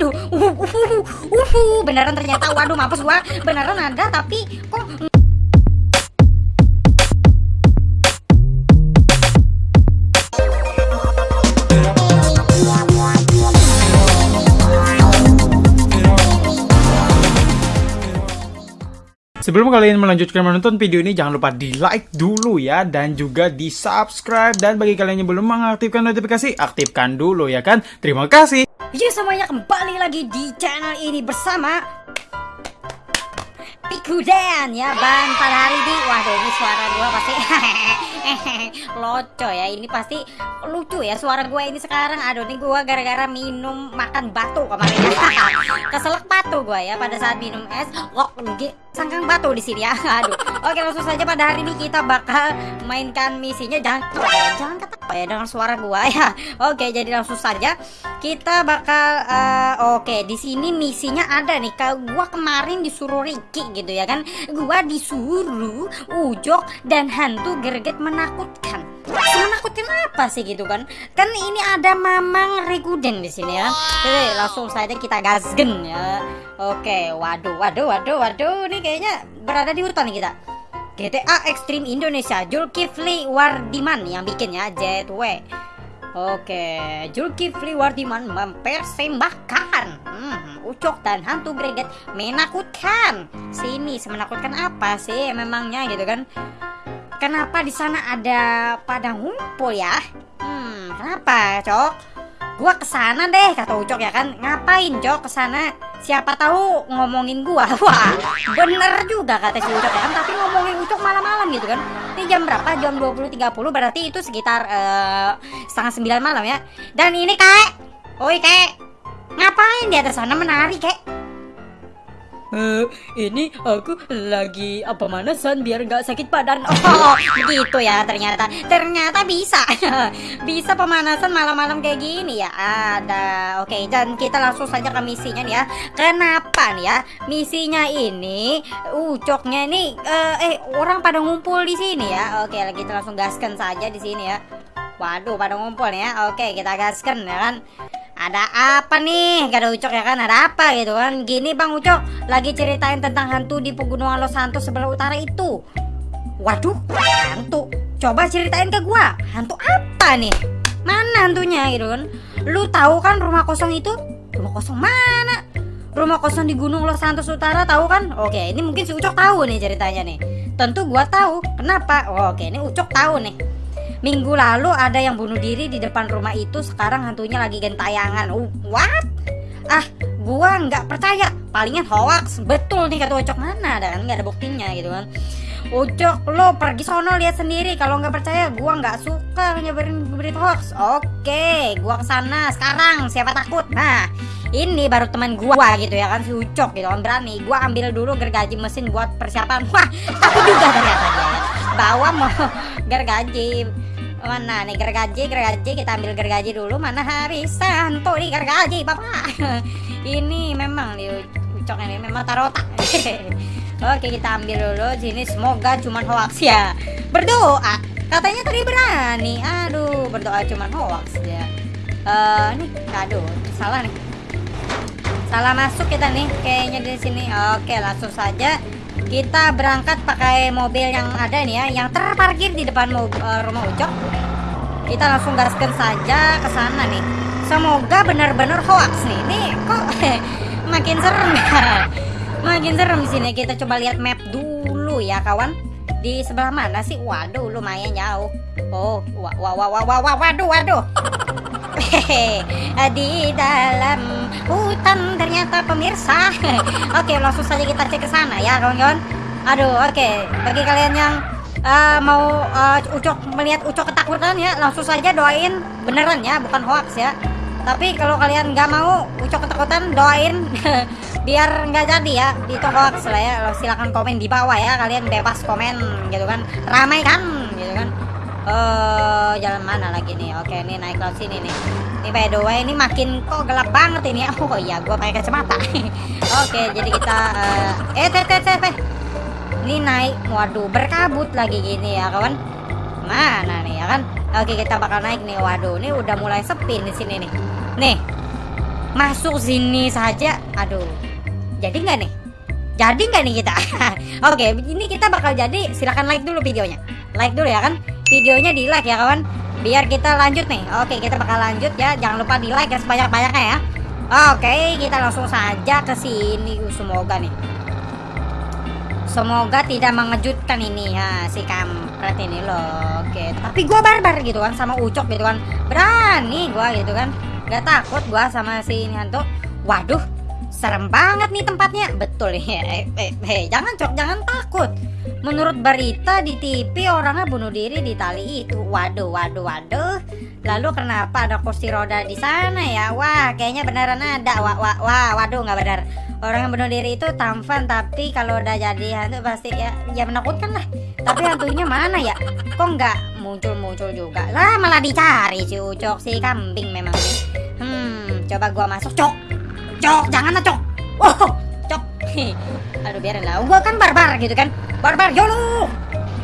waduh uh, uh, uh, uh, uh, beneran ternyata waduh mampus gua beneran ada tapi kok Sebelum kalian melanjutkan menonton video ini, jangan lupa di like dulu ya, dan juga di subscribe. Dan bagi kalian yang belum mengaktifkan notifikasi, aktifkan dulu ya kan. Terima kasih. Ya semuanya kembali lagi di channel ini bersama Pikudan ya Ban pada hari ini Waduh ini suara gua pasti Loco ya. Ini pasti lucu ya suara gua ini sekarang. Aduh ini gua gara-gara minum makan batu kemarin. Keselak batu gua ya pada saat minum es. Kok sangkang batu di sini ya? Aduh. Oke langsung saja pada hari ini kita bakal mainkan misinya. Jangan jangan kata ya dengan suara gua ya. Oke jadi langsung saja kita bakal uh, Oke di sini misinya ada nih. Kalau gua kemarin disuruh Ricky gitu ya kan? Gua disuruh ujok dan hantu gerget menakutkan. Menakutkan apa sih gitu kan? Kan ini ada mamang reguden di sini ya. Oke, langsung saja kita gasgen ya. Oke waduh waduh waduh waduh ini kayaknya berada di hutan kita. GTA Extreme Indonesia Julkifli Wardiman yang bikin ya JW Oke, Julkifli Wardiman mempersembahkan hmm, Ucok dan hantu greget menakutkan. Sini semenakutkan apa sih memangnya gitu kan? Kenapa di sana ada pada ngumpul ya? Hmm, kenapa, Cok? Gua ke sana deh kata Ucok ya kan. Ngapain, Cok, ke sana? Siapa tahu ngomongin gua. Wah, bener juga kata si Ucok ya kan. Tapi ngomongin Ucok malam-malam gitu kan. Ini jam berapa? Jam 20.30 berarti itu sekitar uh, setengah sembilan malam ya. Dan ini kek, oi kek, ngapain di atas sana menari kek? Uh, ini aku lagi apa manasan biar nggak sakit badan. Oh, gitu ya ternyata. Ternyata bisa. bisa pemanasan malam-malam kayak gini ya. Ada. Oke, dan kita langsung saja ke misinya nih ya. Kenapa nih ya? Misinya ini ucoknya nih uh, eh orang pada ngumpul di sini ya. Oke, kita langsung gaskan saja di sini ya. Waduh, pada ngumpul ya. Oke, kita gaskan ya kan ada apa nih? Gak ada Ucok ya kan? Ada apa gitu kan? Gini Bang Ucok lagi ceritain tentang hantu di pegunungan Los Santos sebelah utara itu. Waduh hantu. Coba ceritain ke gua. Hantu apa nih? Mana hantunya gitu kan? Lu tahu kan rumah kosong itu? Rumah kosong mana? Rumah kosong di Gunung Los Santos Utara tahu kan? Oke ini mungkin si Ucok tahu nih ceritanya nih. Tentu gua tahu. Kenapa? Oke ini Ucok tahu nih Minggu lalu ada yang bunuh diri di depan rumah itu Sekarang hantunya lagi gentayangan uh, What? Ah, gua nggak percaya. Palingan hoax. Betul nih kata Ucok mana ada? Kan nggak ada buktinya gitu kan. Ucok lo pergi sono lihat sendiri. Kalau nggak percaya gua nggak suka nyebarin berita hoax. Oke gua ke sana sekarang. Siapa takut? Nah ini baru teman gua gitu ya kan si Ucok gitu kan. Berani gua ambil dulu gergaji mesin buat persiapan. Wah takut juga ternyata dia bawa mau gergaji. Mana nih gergaji gergaji? Kita ambil gergaji dulu. Mana hari santo nih gergaji bapak. Ini memang nih ucok ini memang tarota oke kita ambil dulu. Sini semoga cuman hoax ya. Berdoa. Katanya tadi berani. Aduh berdoa cuman hoax ya. Uh, nih aduh salah nih. Salah masuk kita nih kayaknya di sini. Oke langsung saja kita berangkat pakai mobil yang ada nih ya yang terparkir di depan uh, rumah Ucok kita langsung gaskan saja ke sana nih. Semoga benar-benar hoax nih. Ini kok makin serem ya? Makin serem sini kita coba lihat map dulu ya kawan. Di sebelah mana sih? Waduh lumayan jauh. Oh wah waduh waduh Hehehe, di dalam hutan ternyata pemirsa. oke, langsung saja kita cek ke sana ya, kawan-kawan. Aduh, oke. Bagi kalian yang uh, mau uh, Ucok melihat Ucok ketakutan ya, langsung saja doain beneran ya, bukan hoax ya. Tapi kalau kalian nggak mau Ucok ketakutan, doain biar nggak jadi ya itu hoax lah ya. Silahkan komen di bawah ya, kalian bebas komen gitu kan. Ramai kan. Oh, jalan mana lagi nih? Oke, ini naik ke sini nih. Ini by the way, ini makin kok gelap banget ini. Oh iya, gua pakai kacamata. Oke, jadi kita uh, eh teh teh teh. Ini naik, waduh, berkabut lagi gini ya, kawan. Mana nih ya kan? Oke, kita bakal naik nih. Waduh, ini udah mulai sepi di sini nih. Nih. masuk sini saja. Aduh. Jadi nggak nih? Jadi nggak nih kita? Oke, ini kita bakal jadi. Silahkan like dulu videonya. Like dulu ya kan? Videonya di like ya kawan. Biar kita lanjut nih. Oke, kita bakal lanjut ya. Jangan lupa di like ya sebanyak-banyaknya ya. Oke, kita langsung saja ke sini. Uh, Semoga nih. Semoga tidak mengejutkan ini ya si kampret ini loh. Oke, tapi gua barbar gitu kan sama Ucok gitu kan. Berani gua gitu kan. Gak takut gua sama si ini hantu. Waduh, serem banget nih tempatnya. Betul ya. Jangan Cok, jangan takut. Menurut berita di TV orangnya bunuh diri di tali itu. Waduh, waduh, waduh. Lalu kenapa ada kursi roda di sana ya? Wah, kayaknya beneran ada. Wah, wah, wah waduh nggak benar. Orang yang bunuh diri itu tampan tapi kalau udah jadi hantu pasti ya ya menakutkan lah. Tapi hantunya mana ya? Kok nggak muncul-muncul juga? Lah malah dicari si Ucok si kambing memang. Hmm, coba gua masuk, Cok. Cok, jangan lah, Cok. Wow, Cok. Aduh, biarin lah. Gua kan barbar gitu kan. Barbar, yolo.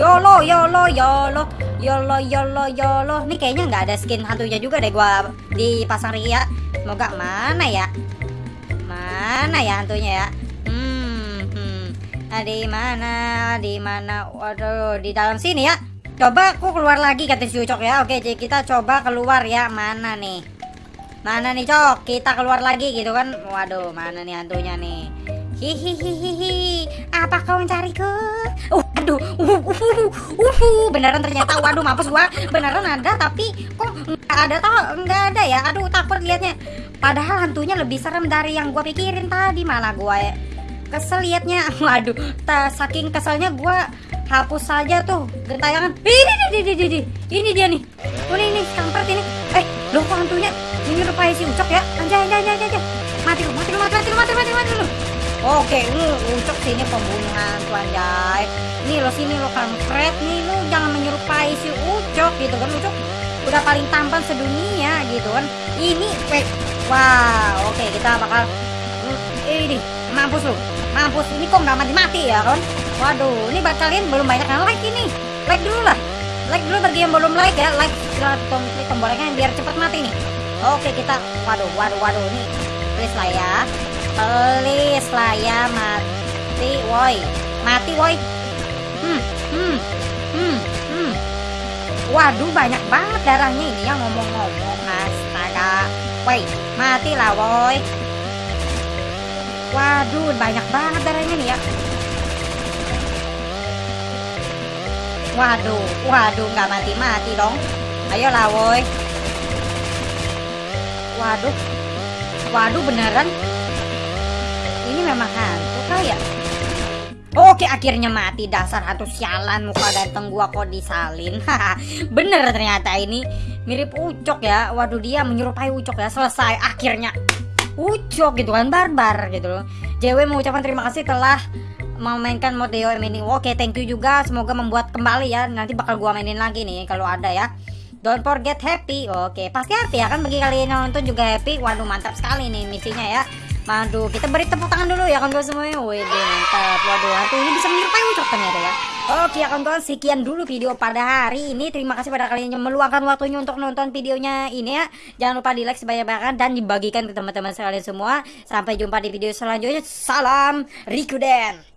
Yolo, yolo, yolo. Yolo, yolo, yolo. Nih kayaknya nggak ada skin hantunya juga deh gua di pasang ria. Semoga mana ya? Mana ya hantunya ya? Hmm, hmm. Ah, di mana? Di mana? Waduh, di dalam sini ya. Coba aku keluar lagi kata si Ucok ya. Oke, jadi kita coba keluar ya. Mana nih? Mana nih Cok? Kita keluar lagi gitu kan. Waduh, mana nih hantunya nih? Hihihihihi. Apa kau mencariku? Uh, aduh. Uh, uh, uh, uh, beneran ternyata. Waduh, mampus gua. Beneran ada tapi kok nggak ada tau nggak ada ya. Aduh, takut liatnya. Padahal hantunya lebih serem dari yang gua pikirin tadi malah gua ya. Kesel liatnya. Waduh, saking keselnya gua hapus saja tuh gentayangan. Ini, ini, ini, ini, ini dia nih. Ini rupai si Ucok ya? Anjay, anjay, anjay, anjay. Mati lu, mati lu, mati, mati lu, mati, mati, mati lu. Oke, lu Ucok sini pembunuhan tuh anjay. Nih lo sini lo kampret nih lu jangan menyerupai si Ucok gitu kan Ucok udah paling tampan sedunia gitu kan. Ini wait. Wah, oke kita bakal Hmm, ini mampus lu. Mampus ini kok nggak mati-mati ya kan? Waduh, ini buat kalian belum banyak yang like ini. Like dulu lah. Like dulu bagi yang belum like ya. Like silahkan tom- klik tombolnya biar cepet mati nih. Oke kita, waduh, waduh, waduh nih. Please lah ya. Please lah ya mati, woi. Mati, woi. Hmm, hmm, hmm, hmm. Waduh, banyak banget darahnya ini yang ngomong-ngomong. Astaga. Woi, matilah, woi. Waduh, banyak banget darahnya nih ya. Waduh, waduh, nggak mati-mati dong. Ayolah, woi. Waduh, waduh beneran. Ini memang hantu kayak. Oke, akhirnya mati dasar hantu sialan muka ganteng gua kok disalin. Bener ternyata ini mirip Ucok ya. Waduh, dia menyerupai Ucok ya. Selesai akhirnya. Ucok gitu kan barbar gitu loh. JW mengucapkan terima kasih telah memainkan mode DOM ini. Oke, thank you juga. Semoga membuat kembali ya. Nanti bakal gua mainin lagi nih kalau ada ya. Don't forget happy. Oke, pasti happy ya kan bagi kalian yang nonton juga happy. Waduh, mantap sekali nih misinya ya. Waduh, kita beri tepuk tangan dulu ya kawan-kawan semuanya. Wih, mantap. Waduh, hantu ini bisa menyerupai ucok ternyata ya. Oke ya kawan-kawan, sekian dulu video pada hari ini. Terima kasih pada kalian yang meluangkan waktunya untuk nonton videonya ini ya. Jangan lupa di like sebanyak-banyaknya dan dibagikan ke teman-teman sekalian semua. Sampai jumpa di video selanjutnya. Salam Rikuden.